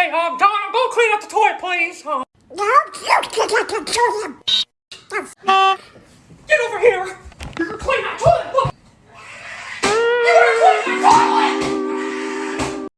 for today. Um, Donna, go clean up the toilet, please. Um, No, you get the toilet. get over here.